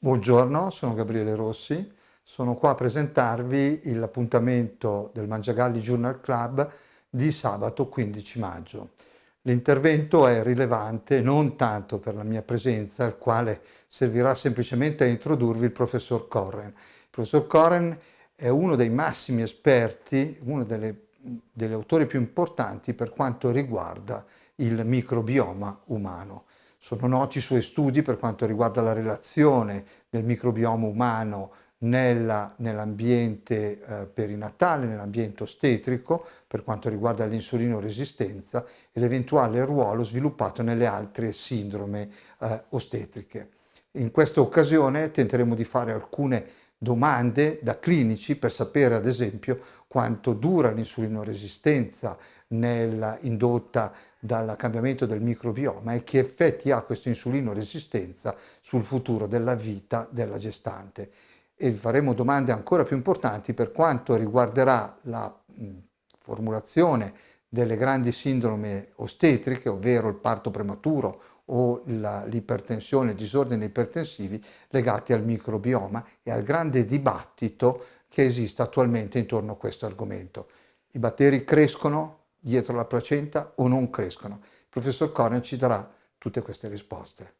Buongiorno, sono Gabriele Rossi, sono qua a presentarvi l'appuntamento del Mangiagalli Journal Club di sabato 15 maggio. L'intervento è rilevante non tanto per la mia presenza, il quale servirà semplicemente a introdurvi il professor Corren. Il professor Corren è uno dei massimi esperti, uno delle, degli autori più importanti per quanto riguarda il microbioma umano. Sono noti i suoi studi per quanto riguarda la relazione del microbioma umano nell'ambiente eh, perinatale, nell'ambiente ostetrico, per quanto riguarda l'insulinoresistenza e l'eventuale ruolo sviluppato nelle altre sindrome eh, ostetriche. In questa occasione tenteremo di fare alcune domande da clinici per sapere ad esempio quanto dura l'insulinoresistenza indotta dal cambiamento del microbioma e che effetti ha questa insulinoresistenza sul futuro della vita della gestante. E faremo domande ancora più importanti per quanto riguarderà la formulazione delle grandi sindrome ostetriche, ovvero il parto prematuro o l'ipertensione, disordini ipertensivi legati al microbioma e al grande dibattito che esiste attualmente intorno a questo argomento. I batteri crescono dietro la placenta o non crescono? Il professor Corner ci darà tutte queste risposte.